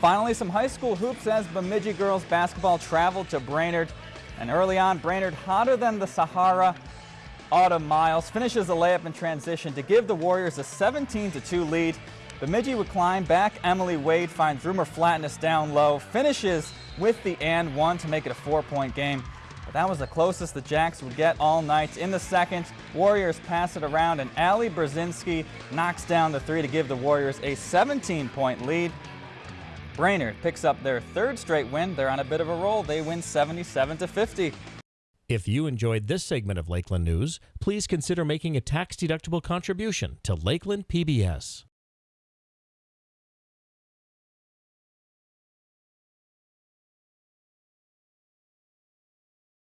Finally, some high school hoops as Bemidji girls basketball traveled to Brainerd. And early on, Brainerd hotter than the Sahara. Autumn Miles finishes a layup in transition to give the Warriors a 17-2 lead. Bemidji would climb back. Emily Wade finds Rumor Flatness down low, finishes with the and one to make it a four-point game. But that was the closest the Jacks would get all night. In the second, Warriors pass it around and Ali Brzezinski knocks down the three to give the Warriors a 17-point lead. Brainerd picks up their third straight win. They're on a bit of a roll. They win 77 to 50. If you enjoyed this segment of Lakeland News, please consider making a tax-deductible contribution to Lakeland PBS.